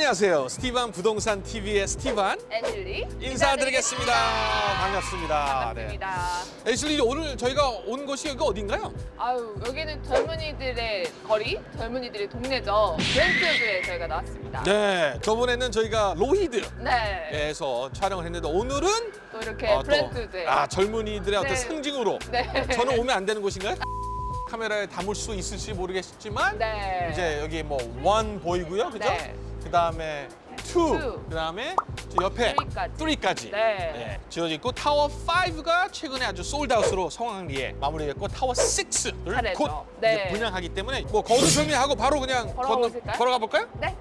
안녕하세요. 스티반 부동산 TV의 스티반 애슐리 인사드리겠습니다. 반갑습니다. 반갑습니다. 네. 애슐리 오늘 저희가 온 곳이 여기 어딘가요? 아유 여기는 젊은이들의 거리, 젊은이들의 동네죠. 브렌트우드에 저희가 나왔습니다. 네, 저번에는 저희가 로히드에서 네. 촬영을 했는데 오늘은 또 이렇게 어, 또, 브렌트우드에. 아 젊은이들의 어떤 네. 상징으로 네. 저는 오면 안 되는 곳인가요? 카메라에 담을 수 있을지 모르겠지만 네. 이제 여기 뭐 One 보이고요, 그죠? 네. 그 다음에 Two, Two. 그 다음에 저 옆에 Three까지. Three까지 네. 지어져 있고 타워 5가 최근에 아주 sold out으로 성황리에 마무리됐고 타워 6를 잘했죠. 곧 네. 분양하기 때문에 뭐 거두절미하고 바로 그냥 보실까요? 걸어가 볼까요? 네.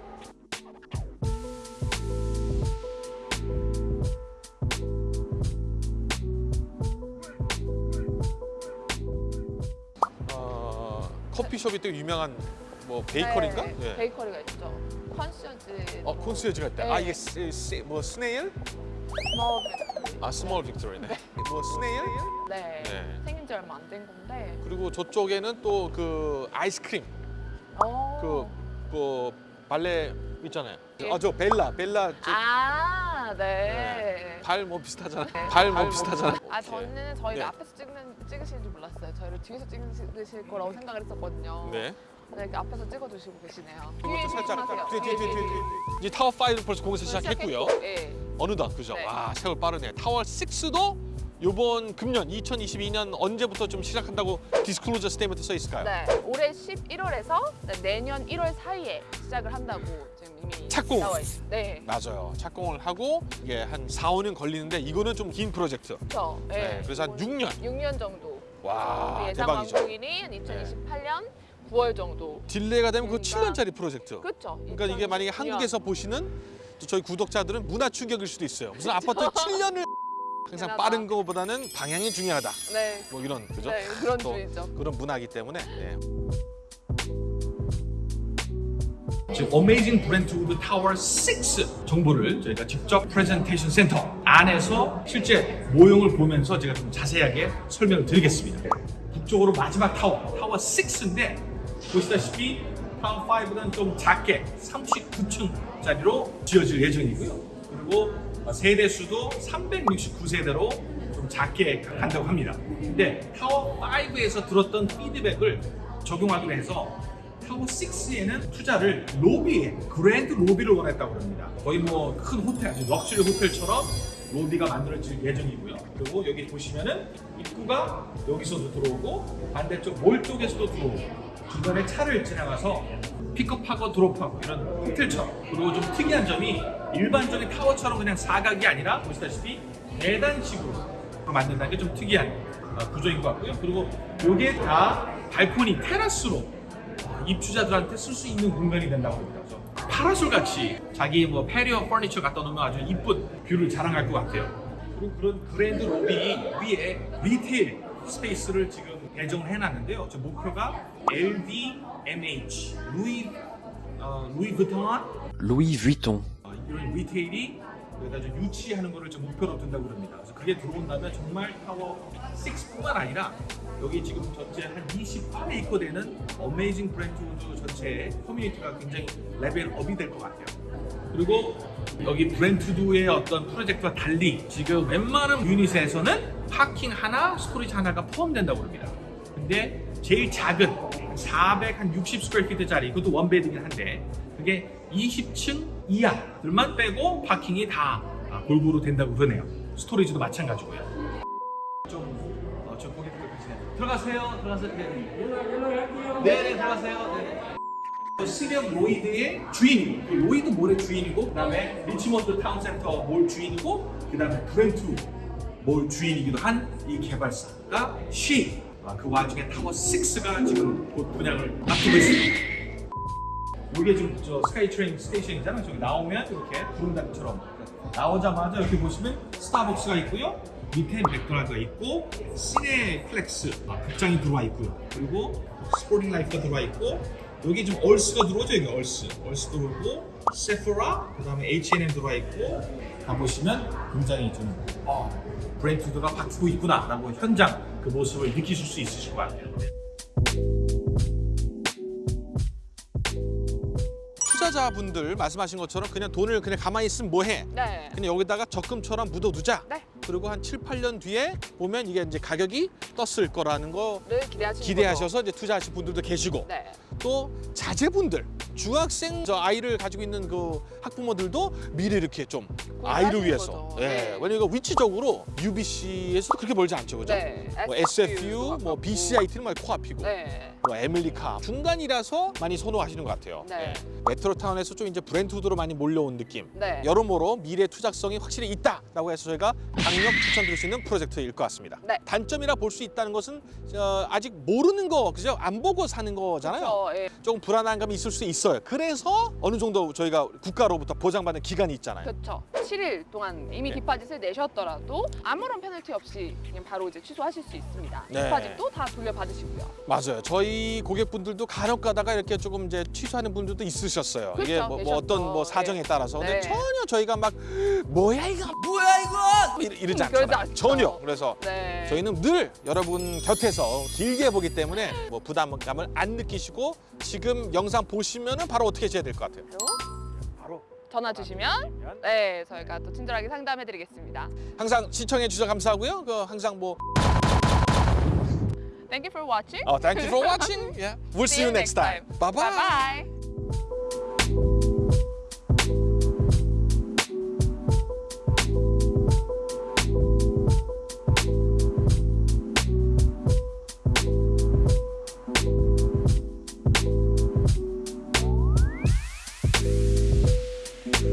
어, 커피숍이 되게 유명한 뭐 베이커리인가? 네. 예. 베이커리가 있죠. 컨시어즈. 어 콘스여지가 있다. 네. 아 이게 스, 스, 뭐 스네일? 뭐, 아 스몰 빅토리네. 뭐 스네일? 네. 네. 생긴 지 얼마 안 된 건데. 그리고 저쪽에는 또 그 아이스크림 어. 그, 그 발레 있잖아요. 예. 아저 벨라 벨라 저- 아, 네. 발 뭐 비슷하잖아. 네. 발뭐 비슷하잖아. 아 저는 저희가 네. 앞에서 찍는 찍으실 줄 몰랐어요. 저희를 뒤에서 찍으실 거라고 생각을 했었거든요. 네. 네, 이렇게 앞에서 찍어주시고 계시네요. 이것도 살짝. 뒤에 뒤에 뒤에 뒤에, 뒤에. 뒤에. 이제 타워 5 벌써 공사 시작했고요. 예. 어느덧 그죠? 네. 와 세월 빠르네. 타워 6도 이번 금년 2022년 언제부터 좀 시작한다고 disclosure statement 써 있을까요? 네, 올해 11월에서 내년 1월 사이에 시작을 한다고 이미 착공. 나와 있어요. 네, 맞아요. 착공을 하고 이게 한 4, 5년 걸리는데 이거는 좀 긴 프로젝트. 그렇죠. 네, 그래서 한 6년. 6년 정도. 와, 예상 대박이죠. 완공일이 한 2028년 9월 정도. delay가 되면 그 그러니까- 7년짜리 프로젝트. 그렇죠. 그러니까 이게 만약에 2029년. 한국에서 보시는 또 저희 구독자들은 문화 충격일 수도 있어요. 무슨 아파트 7년을 항상 대단하다. 빠른 것보다는 방향이 중요하다. 네, 뭐 이런 그죠? 네 그런 또 주의죠. 그런 문화이기 때문에. 네. 지금 어메이징 브렌트우드 타워 6 정보를 저희가 직접 프레젠테이션 센터 안에서 실제 모형을 보면서 제가 좀 자세하게 설명을 드리겠습니다. 북쪽으로 마지막 타워, 타워 6인데 보시다시피 타워 5는 좀 작게 39층짜리로 지어질 예정이고요. 그리고 세대 수도 369세대로 좀 작게 한다고 합니다. 근데 타워 5에서 들었던 피드백을 적용하기로 해서 타워 6에는 투자를 로비에 grand 로비를 원했다고 합니다. 거의 뭐 큰 호텔, 아주 럭셔리 호텔처럼 로비가 만들어질 예정이고요. 그리고 여기 보시면은 입구가 여기서도 들어오고 반대쪽 몰 쪽에서도 들어오고 중간에 차를 지나가서 픽업하고 드롭하고 이런 호텔처럼 그리고 좀 특이한 점이 일반적인 타워처럼 그냥 사각이 아니라 보시다시피 계단식으로 만든다는 게 좀 특이한 어, 구조인 것 같고요. 그리고 이게 다 발코니 테라스로 입주자들한테 쓸 수 있는 공간이 된다고 합니다. 그래서 파라솔 같이 자기 뭐 patio furniture 갖다 놓으면 아주 이쁜 view를 자랑할 것 같아요. 그리고 그런 grand 로비 위에 retail space를 지금 배정을 해놨는데요. 저 목표가 LVMH, 루이 어, 루이비통 Louis Vuitton. 어, 이런 retail이 여기다 좀 유치하는 거를 좀 목표로 둔다고 그럽니다. 그래서 그게 들어온다면 정말 타워 6뿐만 아니라 여기 지금 전체 한 28에이커 되는 어메이징 브렌트우드 전체의 커뮤니티가 굉장히 level up이 될 것 같아요. 그리고 여기 브렌트우드의 어떤 프로젝트와 달리 지금 웬만한 unit에서는 parking 하나, storage 하나가 포함된다고 합니다. 근데 제일 작은 460 square feet짜리 그것도 one bed긴 한데 그게 20층 이하들만 빼고 parking이 다 아, 골고루 된다고 그러네요. storage도 마찬가지고요. 좀, 어, 저 고객들 계시네. 들어가세요. 들어가세요. 네. 네네, 들어가세요. 네. 시티 오브 로히드의 주인이고, 그 로히드 몰의 주인이고, 그 다음에 리치몬드 타운센터 몰 주인이고, 그 다음에 브렌트우드 몰 주인이기도 한 이 개발사가 쉬. 아, 그 와중에 타워 6가 지금 곧 분양을 앞두고 있습니다. 이게 지금 저 SkyTrain station이잖아요. 저기 나오면 이렇게 구름다리처럼 나오자마자 이렇게 보시면 스타벅스가 있고요. 밑에 맥도날드가 있고 시네플렉스 아, 극장이 들어와 있고요. 그리고 스포팅 라이프가 들어와 있고 여기 지금 얼스가 들어오죠. 여기 얼스, 얼스 들어오고 세포라, 그 다음에 H&M 들어와 있고 가 보시면 굉장히 좀 어, 브랜드가 바뀌고 있구나 라고 현장 그 모습을 느끼실 수 있으실 것 같아요. 투자자분들 말씀하신 것처럼 그냥 돈을 그냥 가만히 있으면 뭐해? 네. 그냥 여기다가 적금처럼 묻어두자. 네. 그리고 한 7, 8년 뒤에 보면 이게 이제 가격이 떴을 거라는 거를 기대하시는 기대하셔서 이제 투자하실 분들도 계시고 거죠. 네. 또 자제분들 중학생 저 아이를 가지고 있는 그 학부모들도 미래 이렇게 좀 아이를 위해서 거죠. 예 네. 왜냐면 이거 위치적으로 UBC에서 그렇게 멀지 않죠 그죠? 네. 뭐 SFU 뭐. BCIT는 뭐 코앞이고 네. 뭐 에밀리 카 중간이라서 많이 선호하시는 것 같아요. 네. 메트로타운에서 좀 이제 브랜트우드로 많이 몰려온 느낌. 네. 여러모로 미래 투자성이 확실히 있다라고 해서 저희가 강력 추천드릴 수 있는 프로젝트일 것 같습니다. 네. 단점이라 볼 수 있다는 것은 어, 아직 모르는 거 그죠? 안 보고 사는 거잖아요. 그렇죠. 예. 조금 불안한 감이 있을 수 있어요. 그래서 어느 정도 저희가 국가로부터 보장받는 기간이 있잖아요. 그렇죠. 7일 동안 이미 네. 디파짓을 내셨더라도 아무런 페널티 없이 그냥 바로 이제 취소하실 수 있습니다. 네. 디파짓도 다 돌려받으시고요. 맞아요. 저희 고객분들도 간혹 가다가 이렇게 조금 이제 취소하는 분들도 있으셨어요. 이게 그렇죠. 뭐, 뭐 계셨죠. 어떤 뭐 사정에 네. 따라서. 근데 네. 전혀 저희가 막 뭐야 이거 뭐야 이거 이러, 이러지 음, 않잖아요. 않죠. 전혀. 그래서 네. 저희는 늘 여러분 곁에서 길게 보기 때문에 뭐 부담감을 안 느끼시고 지금 영상 보시면 은 바로 어떻게 해야 될 것 같아요. 바로 전화 주시면 네 저희가 또 친절하게 상담해드리겠습니다. 항상 시청해 주셔서 감사하고요. 그 항상 뭐 Thank you for watching. 어, thank you for watching. Yeah. We'll see you next time. Bye bye. Bye bye.